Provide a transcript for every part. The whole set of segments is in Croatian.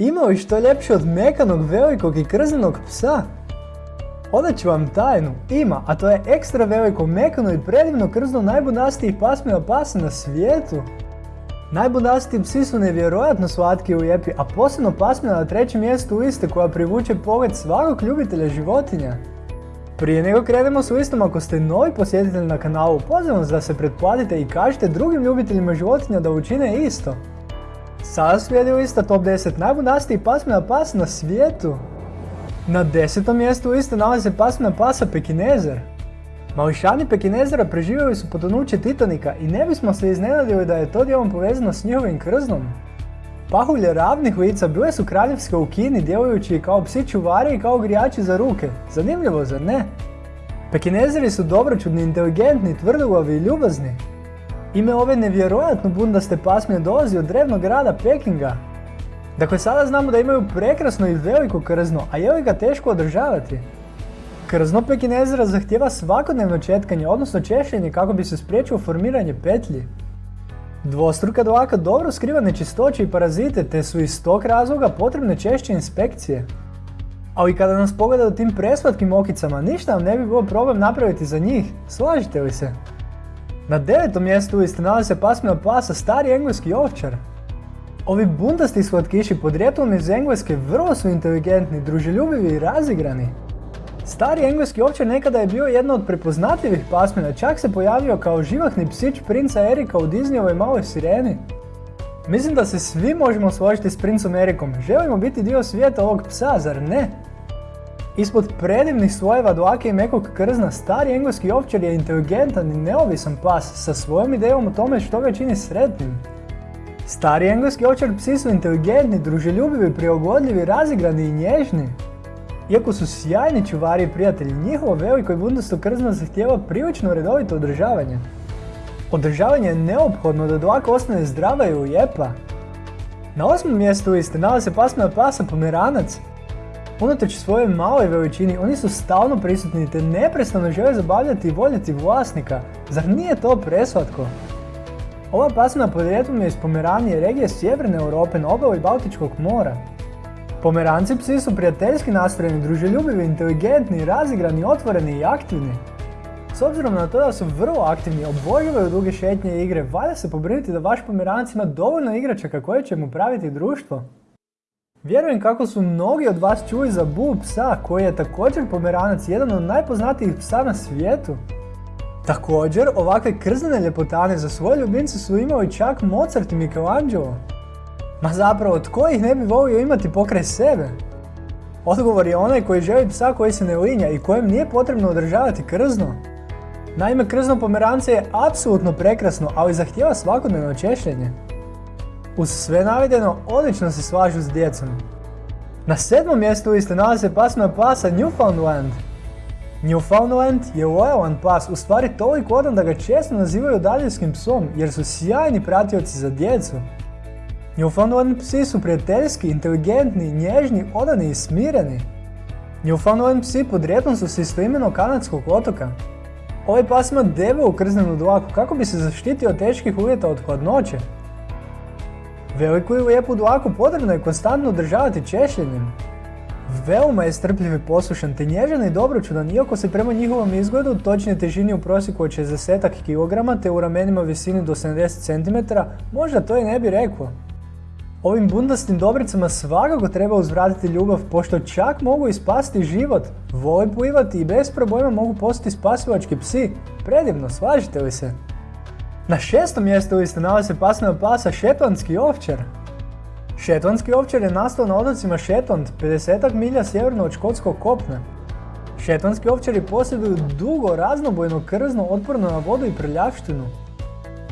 Ima li što ljepše od mekanog, velikog i krznenog psa? Onda ću vam tajnu, ima, a to je ekstra veliko, mekano i predivno krzno najbunastijih pasmina pasa na svijetu. Najbunastiji psi su nevjerojatno slatki i lijepi, a posebno pasmina na trećem mjestu liste koja privuče pogled svakog ljubitelja životinja. Prije nego krenemo s listom, ako ste novi posjetitelj na kanalu, pozivam vas da se pretplatite i kažete drugim ljubiteljima životinja da učine isto. Sada slijedi lista top 10 najbunastijih pasmina pasa na svijetu. Na desetom mjestu liste nalazi pasmina pasa Pekinezer. Mališani Pekinezera preživjeli su potonuće Titanika i ne bismo se iznenadili da je to dijelom povezano s njihovim krznom. Pahulje ravnih lica bile su kraljevske u Kini djelujući kao psi čuvari i kao grijači za ruke. Zanimljivo, zar ne? Pekinezeri su dobročudni, inteligentni, tvrdoglavi i ljubazni. Ime ove nevjerojatno bundaste pasmine dolazi od drevnog grada Pekinga. Dakle, sada znamo da imaju prekrasno i veliko krzno, a je li ga teško održavati? Krzno pekinezera zahtjeva svakodnevno četkanje, odnosno češljenje kako bi se spriječilo formiranje petlji. Dvostruka dlaka dobro skriva nečistoće i parazite, te su iz tog razloga potrebne češće inspekcije. Ali kada nas pogledaju tim preslatkim okicama, ništa nam ne bi bilo problem napraviti za njih, slažite li se? Na devetom mjestu liste nalazi se pasmina pasa stari engleski ovčar. Ovi bundasti slatkiši podrijetlom iz Engleske vrlo su inteligentni, druželjubivi i razigrani. Stari engleski ovčar nekada je bio jedna od prepoznatljivih pasmina, čak se pojavio kao živahni psić princa Erika u Disneyovoj maloj sireni. Mislim da se svi možemo složiti s princom Erikom, želimo biti dio svijeta ovog psa, zar ne? Ispod predivnih slojeva dlake i mekog krzna, stari engleski ovčar je inteligentan i neovisan pas sa svojom idejom o tome što ga čini sretnim. Stari engleski ovčar psi su inteligentni, druželjubivi, prilagodljivi, razigrani i nježni. Iako su sjajni čuvari i prijatelji, njihovo veliko i bundasto krzno zahtjeva prilično redovito održavanje. Održavanje je neophodno da dlaka ostane zdrava i lijepa. Na osmom mjestu liste nalazi se pasmina pasa pomeranac. Unatoč svojoj maloj veličini, oni su stalno prisutni te neprestano žele zabavljati i voljeti vlasnika. Zar nije to preslatko? Ova pasmina podrijetlom je iz Pomeranije, regije sjeverne Europe na obali Baltičkog mora. Pomeranci psi su prijateljski nastrojeni, druželjubivi, inteligentni, razigrani, otvoreni i aktivni. S obzirom na to da su vrlo aktivni, obožavaju duge šetnje i igre, valja se pobrinuti da vaš pomeranac ima dovoljno igračaka koje će mu praviti društvo. Vjerujem kako su mnogi od vas čuli za Boo psa, koji je također pomeranac, jedan od najpoznatijih psa na svijetu. Također, ovakve krznene ljepotane za svoje ljubimce su imali čak Mozart i Michelangelo. Ma zapravo, tko ih ne bi volio imati pokraj sebe? Odgovor je onaj koji želi psa koji se ne linja i kojem nije potrebno održavati krzno. Naime, krzno pomerance je apsolutno prekrasno, ali zahtjeva svakodnevno češljenje. Uz sve navedeno, odlično se slažu s djecom. Na sedmom mjestu liste nalazi se pasma pasa Newfoundland. Newfoundland je lojalan pas, u stvari toliko odan da ga često nazivaju daljinskim psom jer su sjajni pratioci za djecu. Newfoundland psi su prijateljski, inteligentni, nježni, odani i smireni. Newfoundland psi podrijetlom su se istoimeno kanadskog otoka. Ovaj pas ima debelu krznenu dlaku kako bi se zaštitio od teških uvjeta od hladnoće. Veliku i lijepu dlaku potrebno je konstantno održavati češljenjem. Veoma je strpljiv i poslušan te nježan i dobročudan iako se prema njihovom izgledu, točnije težini u prosjeku od 60 kg te u ramenima visini do 70 cm, možda to i ne bi rekao. Ovim bundastim dobricama svakako treba uzvratiti ljubav, pošto čak mogu ispasti život, vole plivati i bez problema mogu postati spasivački psi. Predivno, slažite li se? Na šestom mjestu liste nalazi se pasmina pasa Šetlandski ovčar. Šetlandski ovčar je nastao na otocima Šetland, 50 milja sjeverno od škotskog kopna. Šetlandski ovčari posjeduju dugo, raznobojno krzno otporno na vodu i prljavštinu.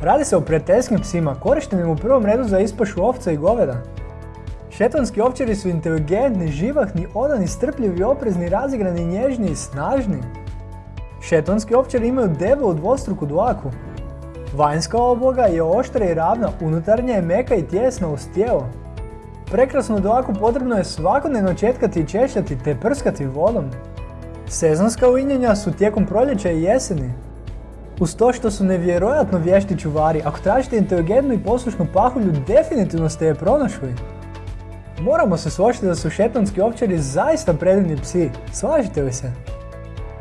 Radi se o prijateljskim psima, korištenim u prvom redu za ispašu ovca i goveda. Šetonski ovčari su inteligentni, živahni, odani, strpljivi, oprezni, razigrani, nježni i snažni. Šetonski ovčari imaju debelu dvostruku dlaku. Vanjska obloga je oštra i ravna, unutarnja je meka i tjesna uz tijelo. Prekrasnu dlaku potrebno je svakodnevno četkati i češljati te prskati vodom. Sezonska uinjenja su tijekom proljeća i jeseni. Uz to što su nevjerojatno vješti čuvari, ako tražite inteligentnu i poslušnu pahulju, definitivno ste je pronašli. Moramo se složiti da su šetonski ovčari zaista predivni psi, slažite li se?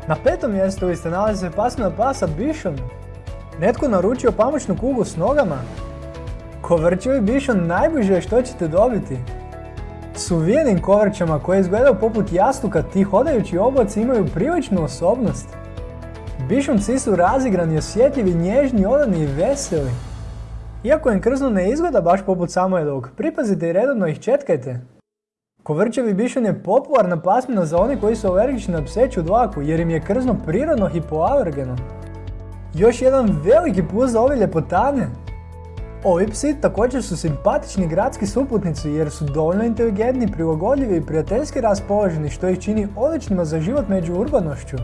Na petom mjestu vi ste nalazi se pasmina pasa Bišon. Netko naručio pamučnu kugu s nogama? Kovrčevi Bišon najbliže što ćete dobiti. S uvijenim kovrćama koje izgledaju poput jastuka, ti hodajući oblaci imaju priličnu osobnost. Bišon psi su razigrani, osjetljivi, nježni, odani i veseli. Iako im krzno ne izgleda baš poput Samojedovog, pripazite i redovno ih četkajte. Kovrčevi bišon je popularna pasmina za one koji su alergični na pseću dlaku jer im je krzno prirodno hipoalergeno. Još jedan veliki plus za ove ljepotane. Ovi psi također su simpatični gradski suputnici jer su dovoljno inteligentni, prilagodljivi i prijateljski raspoloženi što ih čini odličnima za život među urbanošću.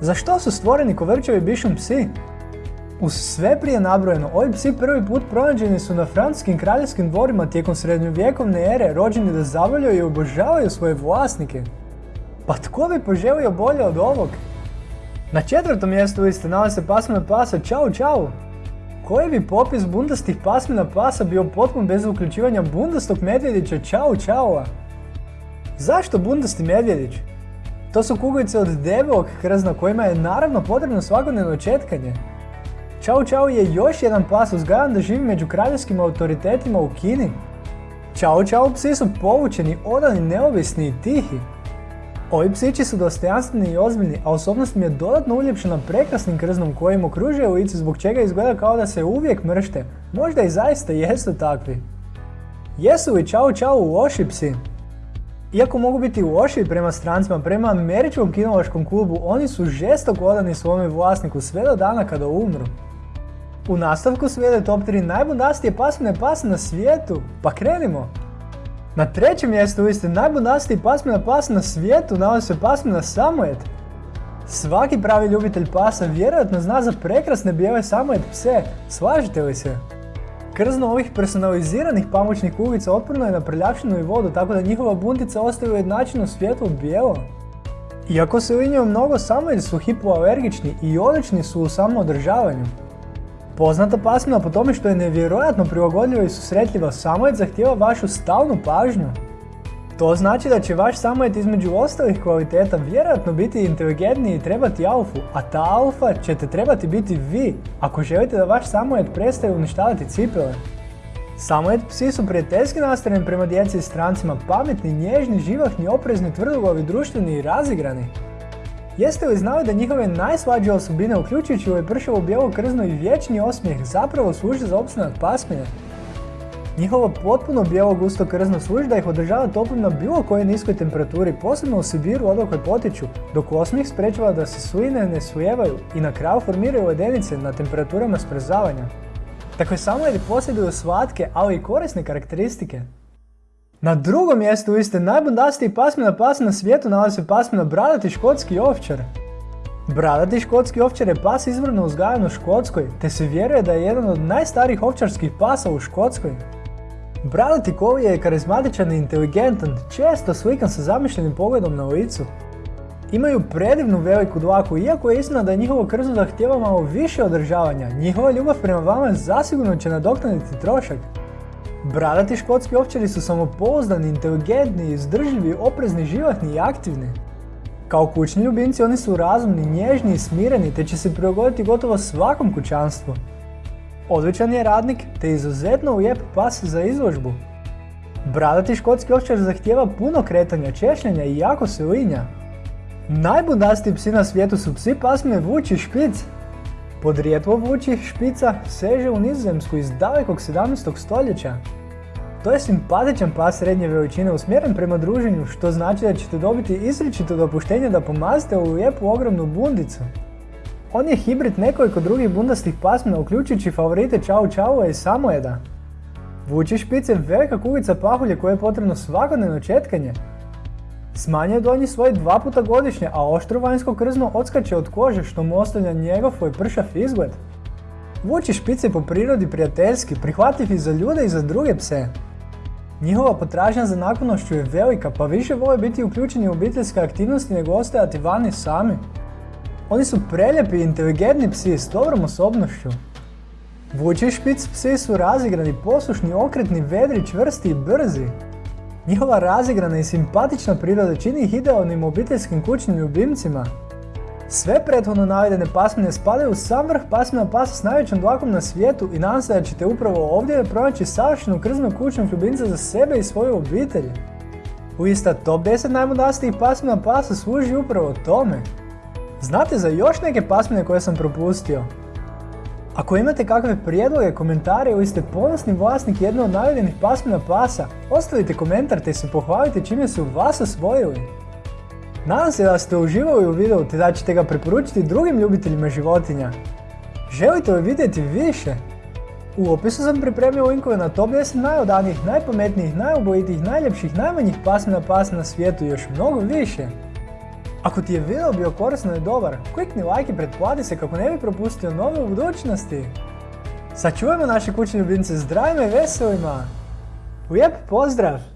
Za što su stvoreni kovrčevi bišon psi? Uz sve prije nabrojeno, ovi psi prvi put pronađeni su na francuskim kraljevskim dvorima tijekom srednjovjekovne ere rođeni da zavoljaju i obožavaju svoje vlasnike. Pa tko bi poželio bolje od ovog? Na četvrtom mjestu liste nalazi se pasmina pasa Čau Čau. Koji bi popis bundastih pasmina pasa bio potpun bez uključivanja bundastog medvjedića Čau Čaua? Zašto bundasti medvjedić? To su kuglice od debelog krzna kojima je naravno potrebno svakodnevno četkanje. Čau Čau je još jedan pas uzgajan da živi među kraljevskim autoritetima u Kini. Čau Čau psi su povučeni, odani, neovisni i tihi. Ovi psići su dostojanstveni i ozbiljni, a osobnost im je dodatno uljepšena prekrasnim krznom kojim okružuje lice zbog čega izgleda kao da se uvijek mršte. Možda i zaista jesu takvi. Jesu li Čau Čau loši psi? Iako mogu biti loši prema strancima, prema američkom kinološkom klubu, oni su žestoko odani svome vlasniku sve do dana kada umru. U nastavku slijede top 3 najbundastije pasmine pasa na svijetu, pa krenimo! Na trećem mjestu vi ste najbundastiji pasmina pasa na svijetu nalazi se pasmina Samojet. Svaki pravi ljubitelj pasa vjerojatno zna za prekrasne bijele Samojet pse, slažete li se? Krzno ovih personaliziranih pamučnih kuglica otporno je na prljavštinu i vodu, tako da njihova buntica ostaje ujednačeno svjetlo bijelo. Iako se u njima mnogo Samojet su hipoalergični i odlični su u samoodržavanju. Poznata pasmina po tome što je nevjerojatno prilagodljiva i susretljiva, samojet zahtjeva vašu stalnu pažnju. To znači da će vaš samojet između ostalih kvaliteta vjerojatno biti inteligentniji i trebati alfu, a ta alfa ćete trebati biti vi, ako želite da vaš samojet prestaje uništavati cipele. Samojet psi su prijateljski nastrojeni prema djeci i strancima, pametni, nježni, živahni, oprezni, tvrdoglavi, društveni i razigrani. Jeste li znali da njihove najslađe osobine, uključujući ovaj pršavo bijelo krzno i vječni osmijeh, zapravo služe za opstanak pasmine? Njihovo potpuno bijelo gusto krzno služi da ih održava toplim na bilo kojoj niskoj temperaturi, posebno u Sibiru odakle potiču, dok osmijeh sprečava da se sline ne sujevaju i na kraju formiraju ledenice na temperaturama smrzavanja. Takve samojedi posjeduju slatke, ali i korisne karakteristike. Na drugom mjestu vi ste najbundastiji pasmina pas na svijetu nalazi se pasmina bradati škotski ovčar. Bradati škotski ovčar je pas izvorno uzgajan u Škotskoj, te se vjeruje da je jedan od najstarijih ovčarskih pasa u Škotskoj. Bradati kovi je karizmatičan i inteligentan, često slikan sa zamišljenim pogledom na licu. Imaju predivnu veliku dlaku, iako je istina da je njihovo krzno zahtjeva malo više održavanja, njihova ljubav prema vama zasigurno će nadoknaditi trošak. Bradati škotski ovčari su samopouzdani, inteligentni, izdržljivi, oprezni, živahni i aktivni. Kao kućni ljubimci oni su razumni, nježni i smireni te će se prilagoditi gotovo svakom kućanstvu. Odličan je radnik te izuzetno lijep pas za izložbu. Bradati škotski ovčar zahtjeva puno kretanja, češljanja i jako se linja. Najbundastiji psi na svijetu su psi pasmine Vuči Špic. Podrijetlo Vuči Špica seže u nizozemsku iz dalekog 17. stoljeća. To je simpatičan pas srednje veličine usmjeren prema druženju, što znači da ćete dobiti izričito dopuštenje da pomazite u lijepu ogromnu bundicu. On je hibrid nekoliko drugih bundastih pasmina, uključujući favorite Čau Čaua i Samojeda. Vuči špice velika kugica pahulje koje je potrebno svakodnevno četkanje. Smanjuje donji svoj dva puta godišnje, a oštro vanjsko krzno odskače od kože što mu ostavlja njegov i pršav izgled. Vuči špice po prirodi prijateljski, prihvatljiv i za ljude i za druge pse. Njihova potražnja za naklonošću je velika, pa više vole biti uključeni u obiteljske aktivnosti nego ostajati vani sami. Oni su preljepi i inteligentni psi s dobrom osobnošću. Vuči špic psi su razigrani, poslušni, okretni, vedri, čvrsti i brzi. Njihova razigrana i simpatična priroda čini ih idealnim obiteljskim kućnim ljubimcima. Sve prethodno navedene pasmine spadaju u sam vrh pasmina pasa s najvećom dlakom na svijetu i nadam se da ćete upravo ovdje pronaći savršenu krznu kućnog ljubimca za sebe i svoju obitelj. U ista top 10 najmudastijih pasmina pasa služi upravo tome. Znate za još neke pasmine koje sam propustio? Ako imate kakve prijedloge, komentare ili ste ponosni vlasnik jedne od navedenih pasmina pasa, ostavite komentar te se pohvalite čime su vas osvojili. Nadam se da ste uživali u videu te da ćete ga preporučiti drugim ljubiteljima životinja. Želite li vidjeti više? U opisu sam pripremio linkove na top 10 najodanijih, najpametnijih, najubojitijih, najljepših, najmanjih pasmina pasa na svijetu i još mnogo više. Ako ti je video bio korisno i dobar, klikni like i pretplati se kako ne bi propustio nove u budućnosti. Sačuvajmo naše kućne ljubimce zdravima i veselima. Lijep pozdrav!